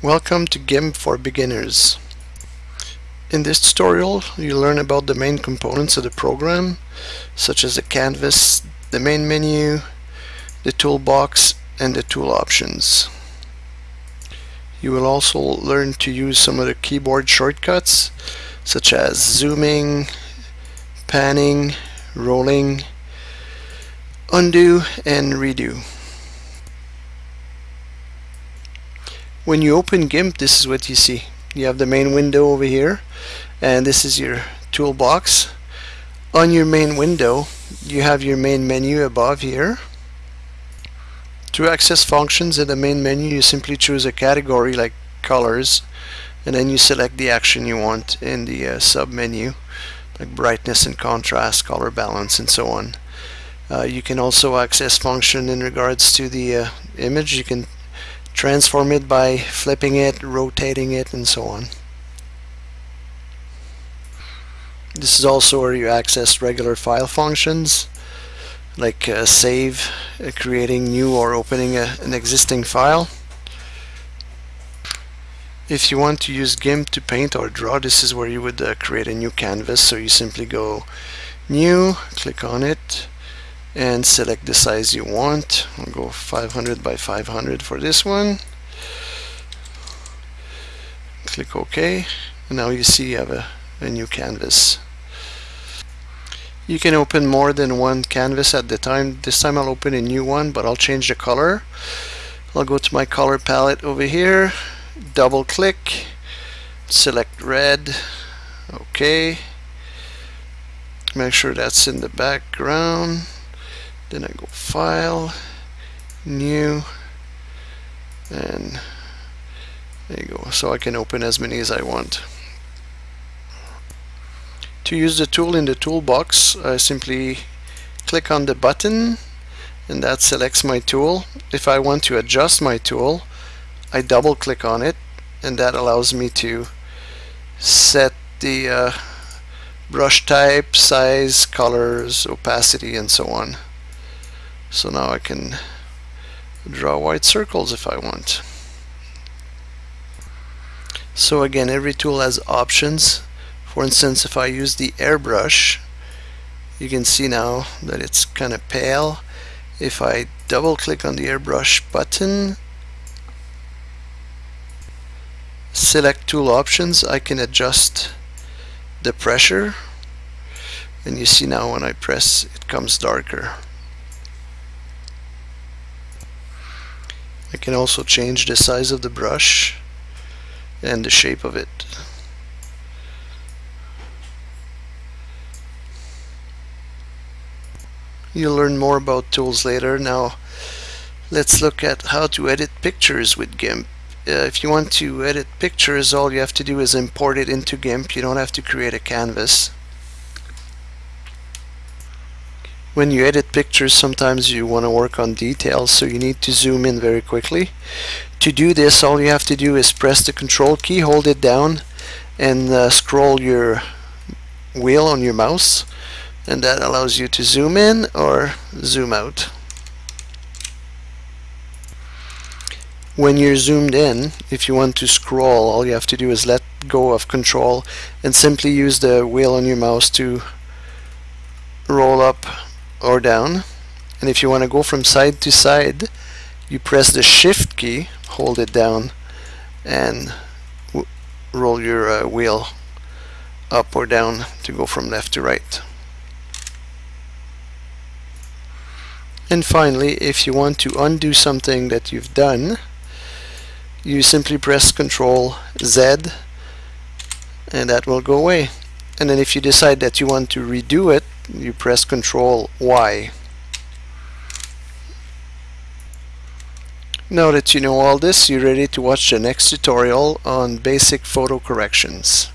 Welcome to GIMP for beginners. In this tutorial you learn about the main components of the program such as the canvas, the main menu, the toolbox and the tool options. You will also learn to use some of the keyboard shortcuts such as zooming, panning, rolling, undo and redo. When you open GIMP, this is what you see. You have the main window over here, and this is your toolbox. On your main window, you have your main menu above here. To access functions in the main menu, you simply choose a category like colors, and then you select the action you want in the uh, sub-menu, like brightness and contrast, color balance, and so on. Uh, you can also access function in regards to the uh, image. You can transform it by flipping it, rotating it, and so on. This is also where you access regular file functions like uh, save, uh, creating new or opening a, an existing file. If you want to use GIMP to paint or draw, this is where you would uh, create a new canvas. So you simply go new, click on it, and select the size you want. I'll go 500 by 500 for this one. Click OK. And now you see you have a, a new canvas. You can open more than one canvas at the time. This time I'll open a new one, but I'll change the color. I'll go to my color palette over here, double click, select red, okay. Make sure that's in the background then I go file new and there you go. So I can open as many as I want. To use the tool in the toolbox I simply click on the button and that selects my tool. If I want to adjust my tool I double click on it and that allows me to set the uh, brush type, size, colors, opacity and so on so now I can draw white circles if I want. So again, every tool has options. For instance, if I use the airbrush, you can see now that it's kind of pale. If I double click on the airbrush button, select tool options, I can adjust the pressure. And you see now when I press, it comes darker. I can also change the size of the brush and the shape of it. You'll learn more about tools later. Now let's look at how to edit pictures with GIMP. Uh, if you want to edit pictures all you have to do is import it into GIMP. You don't have to create a canvas. When you edit pictures sometimes you want to work on details so you need to zoom in very quickly. To do this all you have to do is press the control key hold it down and uh, scroll your wheel on your mouse and that allows you to zoom in or zoom out. When you're zoomed in if you want to scroll all you have to do is let go of control and simply use the wheel on your mouse to roll up or down. And if you want to go from side to side you press the shift key hold it down and roll your uh, wheel up or down to go from left to right. And finally if you want to undo something that you've done you simply press Ctrl Z and that will go away. And then if you decide that you want to redo it you press Control Y. Now that you know all this, you're ready to watch the next tutorial on basic photo corrections.